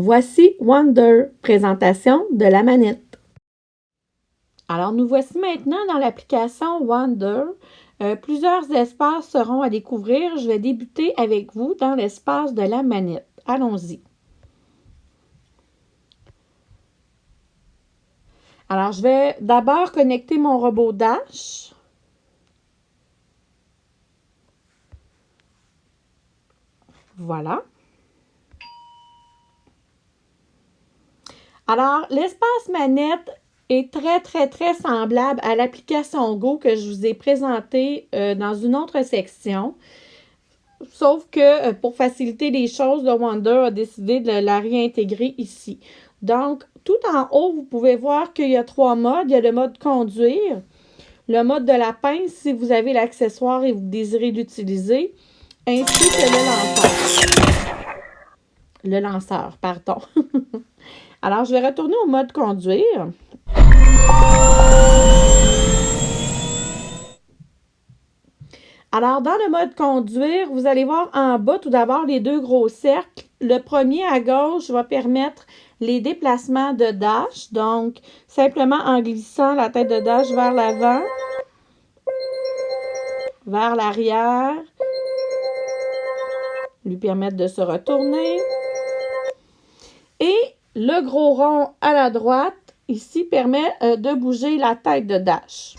Voici Wonder, présentation de la manette. Alors, nous voici maintenant dans l'application Wonder. Euh, plusieurs espaces seront à découvrir. Je vais débuter avec vous dans l'espace de la manette. Allons-y. Alors, je vais d'abord connecter mon robot Dash. Voilà. Alors, l'espace manette est très, très, très semblable à l'application Go que je vous ai présentée euh, dans une autre section. Sauf que euh, pour faciliter les choses, le Wonder a décidé de la réintégrer ici. Donc, tout en haut, vous pouvez voir qu'il y a trois modes. Il y a le mode conduire, le mode de la pince si vous avez l'accessoire et vous désirez l'utiliser, ainsi que le lanceur. Le lanceur, pardon. Alors, je vais retourner au mode conduire. Alors, dans le mode conduire, vous allez voir en bas tout d'abord les deux gros cercles. Le premier à gauche va permettre les déplacements de dash. Donc, simplement en glissant la tête de dash vers l'avant, vers l'arrière, lui permettre de se retourner. Le gros rond à la droite, ici, permet euh, de bouger la tête de Dash.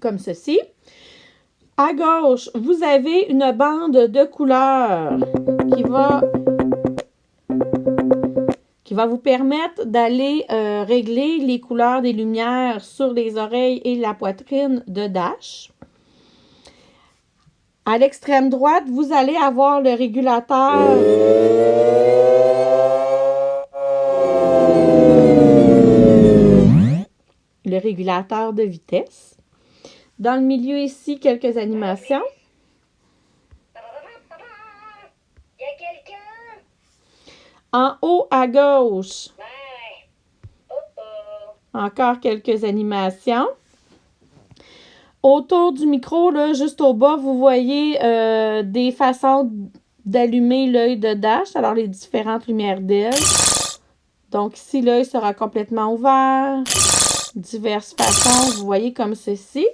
Comme ceci. À gauche, vous avez une bande de couleurs qui va, qui va vous permettre d'aller euh, régler les couleurs des lumières sur les oreilles et la poitrine de Dash. À l'extrême droite, vous allez avoir le régulateur. Le régulateur de vitesse. Dans le milieu ici, quelques animations. En haut à gauche, encore quelques animations. Autour du micro, là, juste au bas, vous voyez euh, des façons d'allumer l'œil de Dash. Alors, les différentes lumières d'aile. Donc, ici, l'œil sera complètement ouvert. Diverses façons, vous voyez comme ceci.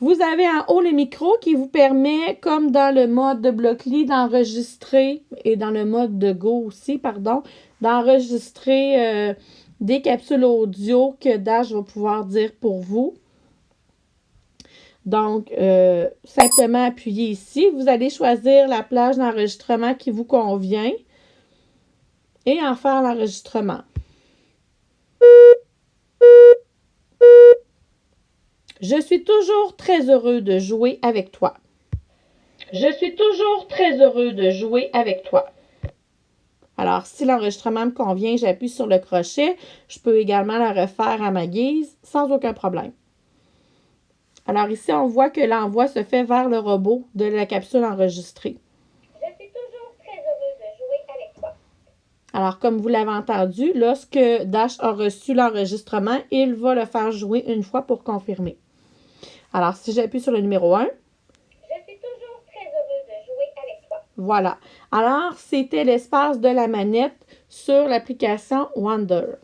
Vous avez en haut le micro qui vous permet, comme dans le mode de Blockly, d'enregistrer, et dans le mode de Go aussi, pardon, d'enregistrer euh, des capsules audio que Dash va pouvoir dire pour vous. Donc, euh, simplement appuyez ici. Vous allez choisir la plage d'enregistrement qui vous convient et en faire l'enregistrement. Je suis toujours très heureux de jouer avec toi. Je suis toujours très heureux de jouer avec toi. Alors, si l'enregistrement me convient, j'appuie sur le crochet. Je peux également la refaire à ma guise sans aucun problème. Alors ici, on voit que l'envoi se fait vers le robot de la capsule enregistrée. Je suis toujours très heureuse de jouer avec toi. Alors, comme vous l'avez entendu, lorsque Dash a reçu l'enregistrement, il va le faire jouer une fois pour confirmer. Alors, si j'appuie sur le numéro 1. Je suis toujours très heureuse de jouer avec toi. Voilà. Alors, c'était l'espace de la manette sur l'application Wonder.